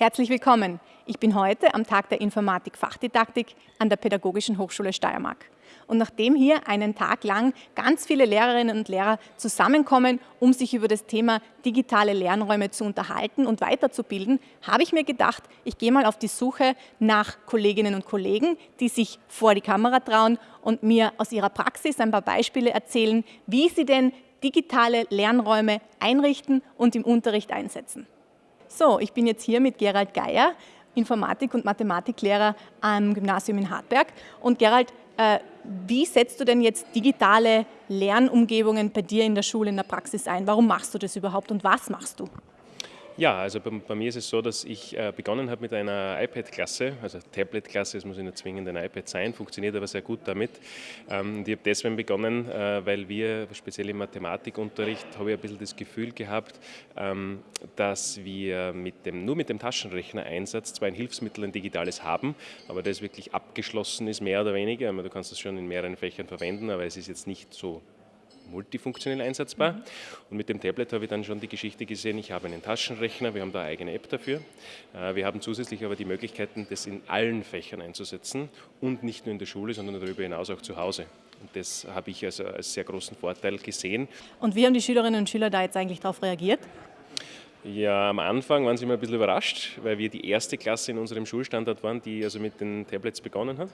Herzlich willkommen. Ich bin heute am Tag der Informatik-Fachdidaktik an der Pädagogischen Hochschule Steiermark. Und nachdem hier einen Tag lang ganz viele Lehrerinnen und Lehrer zusammenkommen, um sich über das Thema digitale Lernräume zu unterhalten und weiterzubilden, habe ich mir gedacht, ich gehe mal auf die Suche nach Kolleginnen und Kollegen, die sich vor die Kamera trauen und mir aus ihrer Praxis ein paar Beispiele erzählen, wie sie denn digitale Lernräume einrichten und im Unterricht einsetzen. So, ich bin jetzt hier mit Gerald Geier, Informatik- und Mathematiklehrer am Gymnasium in Hartberg. Und Gerald, äh, wie setzt du denn jetzt digitale Lernumgebungen bei dir in der Schule, in der Praxis ein? Warum machst du das überhaupt und was machst du? Ja, also bei, bei, mir ist es so, dass ich äh, begonnen habe mit einer iPad-Klasse, also Tablet-Klasse, es muss nicht zwingend ein iPad sein, funktioniert aber sehr gut damit. Ähm, ich habe deswegen begonnen, äh, weil wir, speziell im Mathematikunterricht, habe ich ein bisschen das Gefühl gehabt, ähm, dass wir mit dem, nur mit dem Taschenrechner-Einsatz zwar ein Hilfsmittel, ein digitales haben, aber das wirklich abgeschlossen ist, mehr oder weniger. Du kannst es schon in mehreren Fächern verwenden, aber es ist jetzt nicht so multifunktionell einsetzbar. Mhm. Und mit dem Tablet habe ich dann schon die Geschichte gesehen, ich habe einen Taschenrechner, wir haben da eine eigene App dafür. Äh, wir haben zusätzlich aber die Möglichkeiten, das in allen Fächern einzusetzen und nicht nur in der Schule, sondern darüber hinaus auch zu Hause. Und das habe ich also als sehr großen Vorteil gesehen. Und wie haben die Schülerinnen und Schüler da jetzt eigentlich darauf reagiert? Ja, am Anfang waren sie immer ein bisschen überrascht, weil wir die erste Klasse in unserem Schulstandard waren, die also mit den Tablets begonnen hat.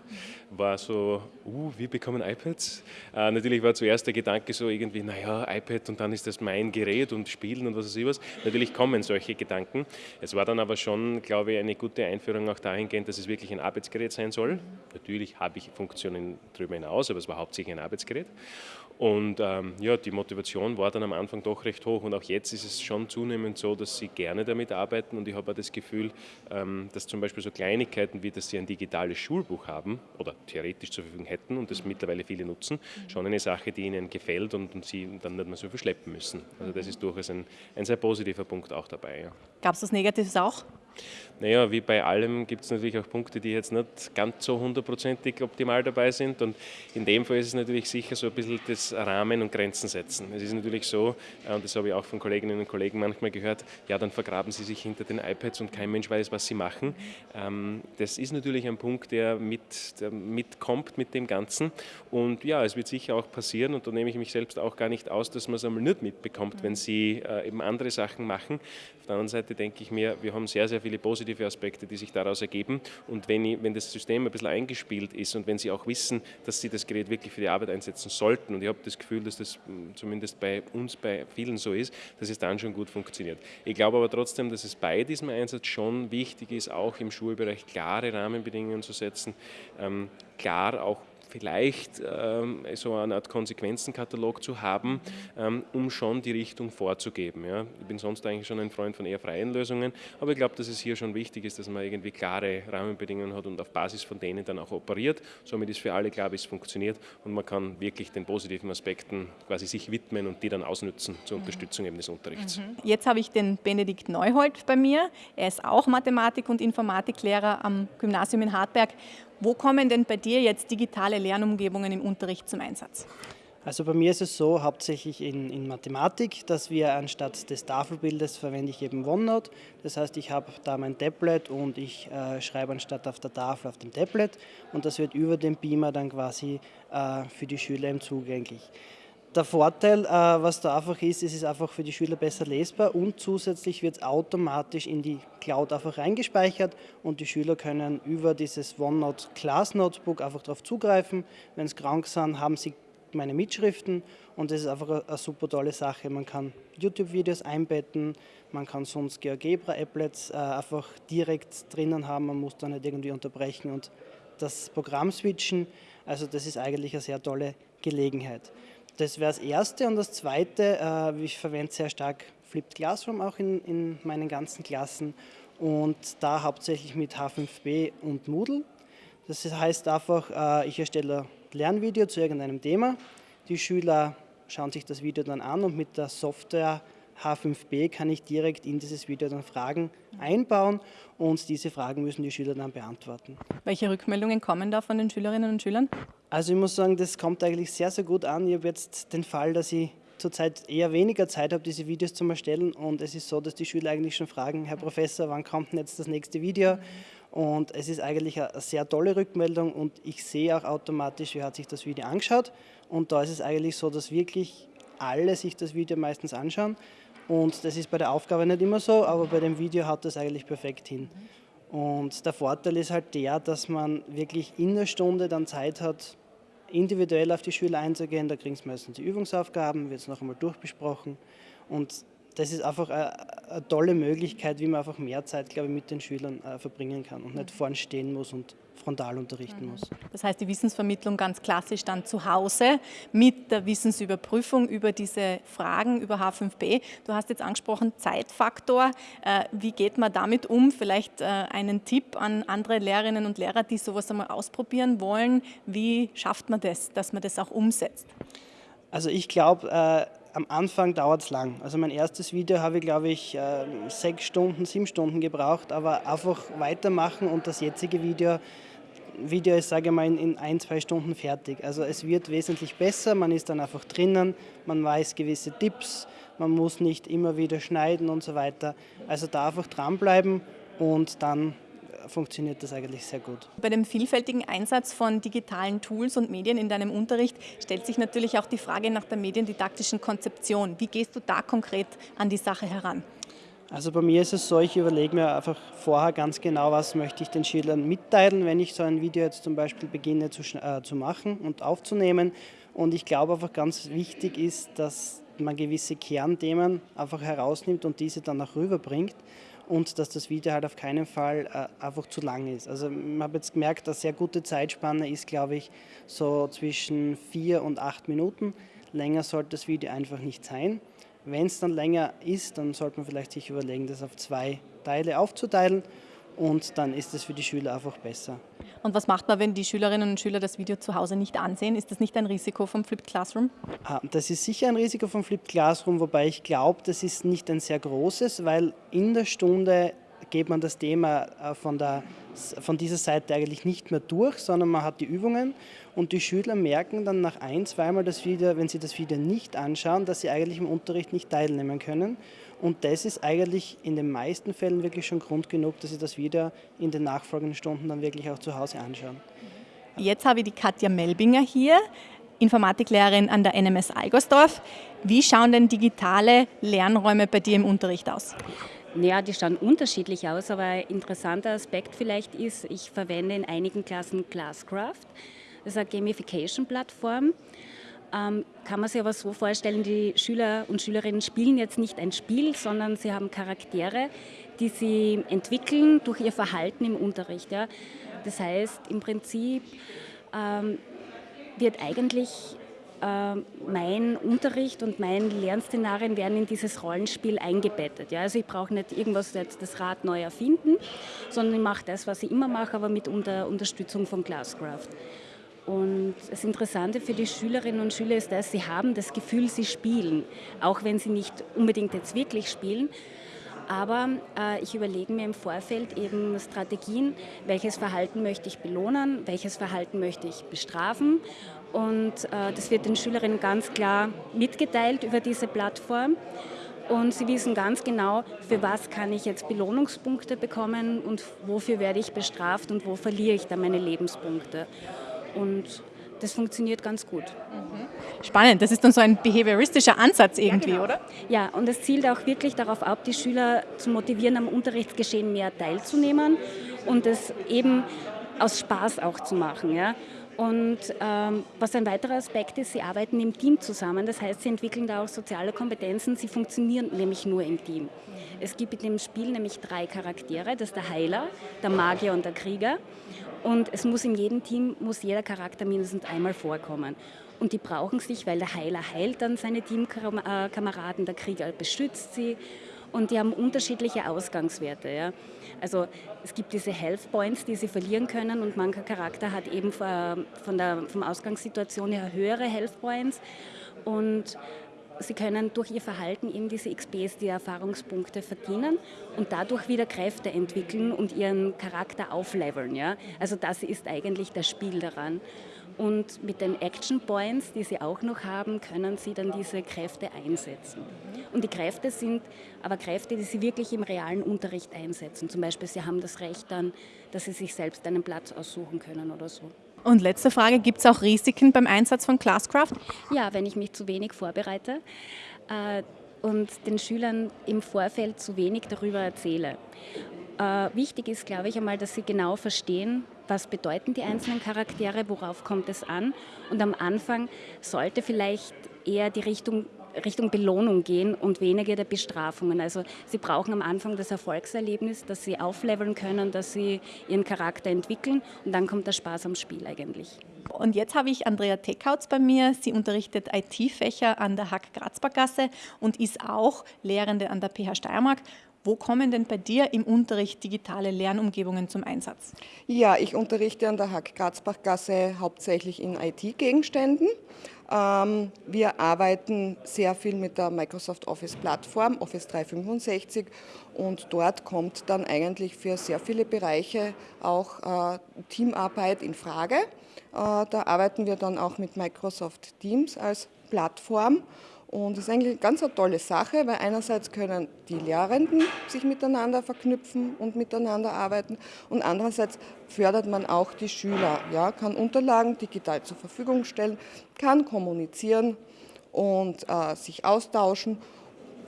War so, uh, wir bekommen iPads. Äh, natürlich war zuerst der Gedanke so irgendwie, naja, iPad und dann ist das mein Gerät und Spielen und was weiß ich was. Natürlich kommen solche Gedanken. Es war dann aber schon, glaube ich, eine gute Einführung auch dahingehend, dass es wirklich ein Arbeitsgerät sein soll. Natürlich habe ich Funktionen darüber hinaus, aber es war hauptsächlich ein Arbeitsgerät. Und ähm, ja, die Motivation war dann am Anfang doch recht hoch und auch jetzt ist es schon zunehmend so, dass sie gerne damit arbeiten und ich habe auch das Gefühl, ähm, dass zum Beispiel so Kleinigkeiten wie, dass sie ein digitales Schulbuch haben oder theoretisch zur Verfügung hätten und das mittlerweile viele nutzen, schon eine Sache, die ihnen gefällt und, und sie dann nicht mehr so viel schleppen müssen. Also das ist durchaus ein, ein sehr positiver Punkt auch dabei. Ja. Gab es was Negatives auch? Naja, wie bei allem gibt es natürlich auch Punkte, die jetzt nicht ganz so hundertprozentig optimal dabei sind. Und in dem Fall ist es natürlich sicher so ein bisschen das Rahmen und Grenzen setzen. Es ist natürlich so, äh, und das habe ich auch von Kolleginnen und Kollegen manchmal gehört, ja, dann vergraben sie sich hinter den iPads und kein Mensch weiß, was sie machen. Ähm, das ist natürlich ein Punkt, der, mit, der mitkommt mit dem Ganzen. Und ja, es wird sicher auch passieren, und da nehme ich mich selbst auch gar nicht aus, dass man es einmal nicht mitbekommt, wenn sie äh, eben andere Sachen machen. Auf der anderen Seite denke ich mir, wir haben sehr, sehr viele positive Aspekte, die sich daraus ergeben. Und wenn, ich, wenn das System ein bisschen eingespielt ist und wenn Sie auch wissen, dass Sie das Gerät wirklich für die Arbeit einsetzen sollten, und ich habe das Gefühl, dass das hm, zumindest bei uns, bei vielen so ist, dass es dann schon gut funktioniert. Ich glaube aber trotzdem, dass es bei diesem Einsatz schon wichtig ist, auch im Schulbereich klare Rahmenbedingungen zu setzen, ähm, klar auch vielleicht ähm, so eine Art Konsequenzenkatalog zu haben, ähm, um schon die Richtung vorzugeben. Ja. Ich bin sonst eigentlich schon ein Freund von eher freien Lösungen, aber ich glaube, dass es hier schon wichtig ist, dass man irgendwie klare Rahmenbedingungen hat und auf Basis von denen dann auch operiert. Somit ist für alle klar, wie es funktioniert und man kann wirklich den positiven Aspekten quasi sich widmen und die dann ausnutzen zur Unterstützung eben des Unterrichts. Mhm. Jetzt habe ich den Benedikt Neuhold bei mir. Er ist auch Mathematik- und Informatiklehrer am Gymnasium in Hartberg wo kommen denn bei dir jetzt digitale Lernumgebungen im Unterricht zum Einsatz? Also bei mir ist es so, hauptsächlich in, in, Mathematik, dass wir anstatt des Tafelbildes verwende ich eben OneNote. Das heißt, ich habe da mein Tablet und ich äh, schreibe anstatt auf der Tafel auf dem Tablet und das wird über den Beamer dann quasi äh, für die Schüler eben zugänglich. Der Vorteil, äh, was da einfach ist, ist es ist einfach für die Schüler besser lesbar und zusätzlich wird es automatisch in die Cloud einfach reingespeichert und die Schüler können über dieses OneNote Class Notebook einfach darauf zugreifen. Wenn sie krank sind, haben sie meine Mitschriften und das ist einfach eine super tolle Sache. Man kann YouTube-Videos einbetten, man kann sonst GeoGebra-Applets äh, einfach direkt drinnen haben, man muss da nicht irgendwie unterbrechen und das Programm switchen. Also das ist eigentlich eine sehr tolle Gelegenheit. Das wäre das Erste. Und das Zweite, äh, ich verwende sehr stark Flipped Classroom auch in, in meinen ganzen Klassen und da hauptsächlich mit H5B und Moodle. Das heißt einfach, äh, ich erstelle ein Lernvideo zu irgendeinem Thema. Die Schüler schauen sich das Video dann an und mit der Software H5B kann ich direkt in dieses Video dann Fragen einbauen und diese Fragen müssen die Schüler dann beantworten. Welche Rückmeldungen kommen da von den Schülerinnen und Schülern? Also ich muss sagen, das kommt eigentlich sehr, sehr gut an. Ich habe jetzt den Fall, dass ich zurzeit eher weniger Zeit habe, diese Videos zu erstellen und es ist so, dass die Schüler eigentlich schon fragen, Herr Professor, wann kommt denn jetzt das nächste Video? Und es ist eigentlich eine sehr tolle Rückmeldung und ich sehe auch automatisch, wer hat sich das Video angeschaut. Und da ist es eigentlich so, dass wirklich alle sich das Video meistens anschauen. Und das ist bei der Aufgabe nicht immer so, aber bei dem Video hat das eigentlich perfekt hin. Und der Vorteil ist halt der, dass man wirklich in der Stunde dann Zeit hat, individuell auf die Schüler einzugehen. Da kriegen sie meistens die Übungsaufgaben, wird es noch einmal durchbesprochen. Und das ist einfach eine, eine, tolle Möglichkeit, wie man einfach mehr Zeit, glaube ich, mit den Schülern äh, verbringen kann und nicht vorn stehen muss und frontal unterrichten muss. Das heißt, die Wissensvermittlung ganz klassisch dann zu Hause mit der Wissensüberprüfung über diese Fragen über H5P. Du hast jetzt angesprochen Zeitfaktor. Äh, wie geht man damit um? Vielleicht äh, einen Tipp an andere Lehrerinnen und Lehrer, die sowas einmal ausprobieren wollen. Wie schafft man das, dass man das auch umsetzt? Also ich glaube, äh, am Anfang dauert es lang. Also mein erstes Video habe ich, glaube ich, äh, sechs Stunden, sieben Stunden gebraucht, aber einfach weitermachen und das jetzige Video, Video ist, sage ich mal, in ein, zwei Stunden fertig. Also es wird wesentlich besser, man ist dann einfach drinnen, man weiß gewisse Tipps, man muss nicht immer wieder schneiden und so weiter. Also da einfach dranbleiben und dann funktioniert das eigentlich sehr gut. Bei dem vielfältigen Einsatz von digitalen Tools und Medien in deinem Unterricht stellt sich natürlich auch die Frage nach der mediendidaktischen Konzeption. Wie gehst du da konkret an die Sache heran? Also bei mir ist es so, ich überlege mir einfach vorher ganz genau, was möchte ich den Schülern mitteilen, wenn ich so ein Video jetzt zum Beispiel beginne zu, äh, zu machen und aufzunehmen. Und ich glaube einfach ganz wichtig ist, dass man gewisse Kernthemen einfach herausnimmt und diese dann auch rüberbringt und dass das Video halt auf keinen Fall äh, einfach zu lang ist. Also ich habe jetzt gemerkt, eine sehr gute Zeitspanne ist, glaube ich, so zwischen vier und acht Minuten. Länger sollte das Video einfach nicht sein. Wenn es dann länger ist, dann sollte man vielleicht sich überlegen, das auf zwei Teile aufzuteilen und dann ist es für die Schüler einfach besser. Und was macht man, wenn die Schülerinnen und Schüler das Video zu Hause nicht ansehen? Ist das nicht ein Risiko vom Flipped Classroom? Ah, das ist sicher ein Risiko vom Flipped Classroom, wobei ich glaube, das ist nicht ein sehr großes, weil in der Stunde geht man das Thema äh, von, der, von dieser Seite eigentlich nicht mehr durch, sondern man hat die Übungen und die Schüler merken dann nach ein, zweimal das Video, wenn sie das Video nicht anschauen, dass sie eigentlich im Unterricht nicht teilnehmen können. Und das ist eigentlich in den meisten Fällen wirklich schon Grund genug, dass sie das wieder in den nachfolgenden Stunden dann wirklich auch zu Hause anschauen. Jetzt habe ich die Katja Melbinger hier, Informatiklehrerin an der NMS Algersdorf. Wie schauen denn digitale Lernräume bei dir im Unterricht aus? Ja, die schauen unterschiedlich aus, aber ein interessanter Aspekt vielleicht ist, ich verwende in einigen Klassen Glasscraft. Das ist eine Gamification-Plattform. Ähm, kann man sich aber so vorstellen, die Schüler und Schülerinnen spielen jetzt nicht ein Spiel, sondern sie haben Charaktere, die sie entwickeln durch ihr Verhalten im Unterricht. Ja. Das heißt, im Prinzip ähm, wird eigentlich äh, mein Unterricht und mein Lernszenarien werden in dieses Rollenspiel eingebettet. Ja? Also ich brauche nicht irgendwas jetzt das Rad neu erfinden, sondern ich mache das, was ich immer mache, aber mit unter Unterstützung von Glasscraft. Und das Interessante für die Schülerinnen und Schüler ist, dass sie haben das Gefühl, sie spielen, auch wenn sie nicht unbedingt jetzt wirklich spielen. Aber äh, ich überlege mir im Vorfeld eben Strategien, welches Verhalten möchte ich belohnen, welches Verhalten möchte ich bestrafen und äh, das wird den Schülerinnen ganz klar mitgeteilt über diese Plattform. Und sie wissen ganz genau, für was kann ich jetzt Belohnungspunkte bekommen und wofür werde ich bestraft und wo verliere ich dann meine Lebenspunkte. Und das funktioniert ganz gut. Spannend, das ist dann so ein behavioristischer Ansatz irgendwie, ja, genau. oder? Ja, und es zielt auch wirklich darauf ab, die Schüler zu motivieren, am Unterrichtsgeschehen mehr teilzunehmen und es eben aus Spaß auch zu machen. Ja? Und ähm, was ein weiterer Aspekt ist, sie arbeiten im Team zusammen. Das heißt, sie entwickeln da auch soziale Kompetenzen. Sie funktionieren nämlich nur im Team. Es gibt in dem Spiel nämlich drei Charaktere. Das ist der Heiler, der Magier und der Krieger. Und es muss in jedem Team, muss jeder Charakter mindestens einmal vorkommen. Und die brauchen sich, weil der Heiler heilt dann seine Teamkameraden, der Krieger beschützt sie und die haben unterschiedliche Ausgangswerte. Ja. Also es gibt diese Health Points, die sie verlieren können und mancher Charakter hat eben von der vom Ausgangssituation her höhere Health Points und sie können durch ihr Verhalten eben diese XPs, die Erfahrungspunkte verdienen und dadurch wieder Kräfte entwickeln und ihren Charakter aufleveln. Ja? Also das ist eigentlich das Spiel daran. Und mit den Action Points, die sie auch noch haben, können sie dann diese Kräfte einsetzen. Und die Kräfte sind aber Kräfte, die sie wirklich im realen Unterricht einsetzen. Zum Beispiel, sie haben das Recht dann, dass sie sich selbst einen Platz aussuchen können oder so. Und letzte Frage, gibt es auch Risiken beim Einsatz von Classcraft? Ja, wenn ich mich zu wenig vorbereite äh, und den Schülern im Vorfeld zu wenig darüber erzähle. Äh, wichtig ist, glaube ich, einmal, dass sie genau verstehen, was bedeuten die einzelnen Charaktere, worauf kommt es an. Und am Anfang sollte vielleicht eher die Richtung Richtung Belohnung gehen und weniger der Bestrafungen. Also sie brauchen am Anfang das Erfolgserlebnis, dass sie aufleveln können, dass sie ihren Charakter entwickeln und dann kommt der Spaß am Spiel eigentlich. Und jetzt habe ich Andrea Teckhautz bei mir. Sie unterrichtet IT-Fächer an der Hack Grazbergasse und ist auch Lehrende an der PH Steiermark. Wo kommen denn bei dir im Unterricht digitale Lernumgebungen zum Einsatz? Ja, ich unterrichte an der Hack Grazbachgasse hauptsächlich in IT-Gegenständen. Ähm, wir arbeiten sehr viel mit der Microsoft Office Plattform, Office 365 und dort kommt dann eigentlich für sehr viele Bereiche auch äh, Teamarbeit in Frage. Äh, da arbeiten wir dann auch mit Microsoft Teams als Plattform und das ist eigentlich eine ganz tolle Sache, weil einerseits können die Lehrenden sich miteinander verknüpfen und miteinander arbeiten und andererseits fördert man auch die Schüler, ja, kann Unterlagen digital zur Verfügung stellen, kann kommunizieren und äh, sich austauschen.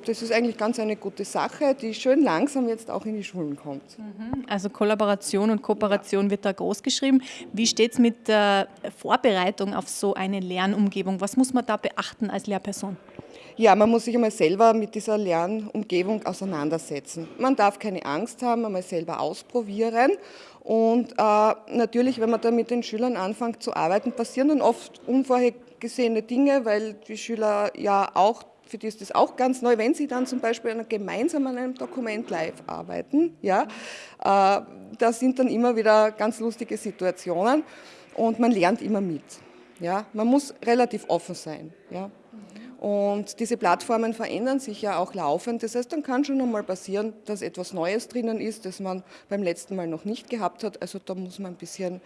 Das ist eigentlich ganz eine gute Sache, die schön langsam jetzt auch in die Schulen kommt. Mhm. Also Kollaboration und Kooperation wird da groß geschrieben. Wie steht es mit der Vorbereitung auf so eine Lernumgebung? Was muss man da beachten als Lehrperson? Ja, man muss sich einmal selber mit dieser Lernumgebung auseinandersetzen. Man darf keine Angst haben, einmal selber ausprobieren. Und äh, natürlich, wenn man da mit den Schülern anfängt zu arbeiten, passieren dann oft unvorhergesehene Dinge, weil die Schüler ja auch für die ist das auch ganz neu, wenn sie dann zum Beispiel gemeinsam an einem Dokument live arbeiten, ja, äh, da sind dann immer wieder ganz lustige Situationen und man lernt immer mit. Ja. Man muss relativ offen sein. Ja. Und diese Plattformen verändern sich ja auch laufend. Das heißt, dann kann schon einmal passieren, dass etwas Neues drinnen ist, das man beim letzten Mal noch nicht gehabt hat. Also da muss man ein bisschen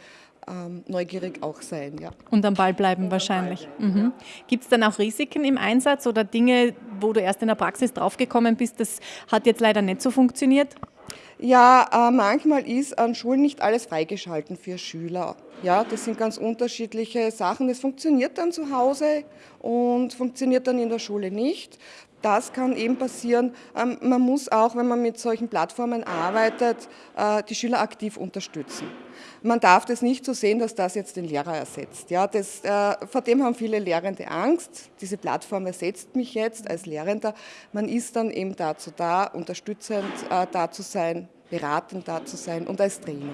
ähm, neugierig auch sein. Ja. Und am Ball bleiben wahrscheinlich. Mhm. Gibt es dann auch Risiken im Einsatz oder Dinge, wo du erst in der Praxis draufgekommen bist, das hat jetzt leider nicht so funktioniert? Ja, äh, manchmal ist an Schulen nicht alles freigeschalten für Schüler. Ja, das sind ganz unterschiedliche Sachen. Es funktioniert dann zu Hause und funktioniert dann in der Schule nicht. Das kann eben passieren. Ähm, man muss auch, wenn man mit solchen Plattformen arbeitet, äh, die Schüler aktiv unterstützen. Man darf das nicht so sehen, dass das jetzt den Lehrer ersetzt. Ja, das, äh, vor dem haben viele Lehrende Angst. Diese Plattform ersetzt mich jetzt als Lehrender. Man ist dann eben dazu da, unterstützend äh, da zu sein, beratend da zu sein und als Trainer.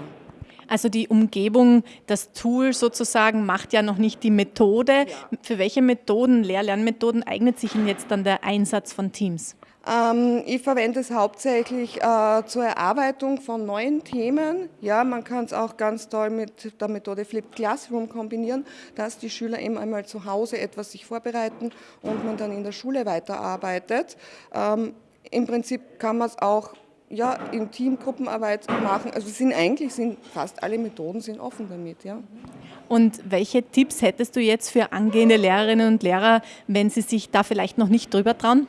Also die Umgebung, das Tool sozusagen macht ja noch nicht die Methode. Ja. Für welche Methoden, Lehr-Lernmethoden eignet sich Ihnen jetzt dann der Einsatz von Teams? Ähm, ich verwende es hauptsächlich äh, zur Erarbeitung von neuen Themen. Ja, man kann es auch ganz toll mit der Methode Flipped Classroom kombinieren, dass die Schüler eben einmal zu Hause etwas sich vorbereiten und man dann in der Schule weiterarbeitet. Ähm, Im Prinzip kann man es auch ja, in Teamgruppenarbeit machen. Also sind eigentlich sind fast alle Methoden sind offen damit. Ja. Und welche Tipps hättest du jetzt für angehende Lehrerinnen und Lehrer, wenn sie sich da vielleicht noch nicht drüber trauen?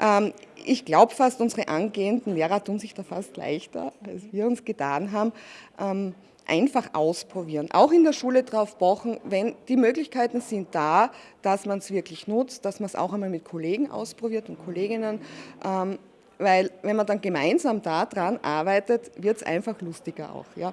Ähm, ich glaube fast, unsere angehenden Lehrer tun sich da fast leichter, als wir uns getan haben. Ähm, einfach ausprobieren, auch in der Schule drauf pochen, wenn die Möglichkeiten sind da, dass man es wirklich nutzt, dass man es auch einmal mit Kollegen ausprobiert und Kolleginnen, ähm, weil wenn man dann gemeinsam daran arbeitet, wird es einfach lustiger auch. Ja.